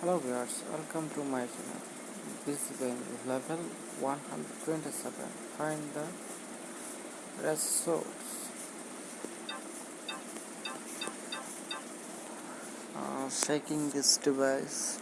hello viewers welcome to my channel. This game is level 127 find the resource uh, shaking this device.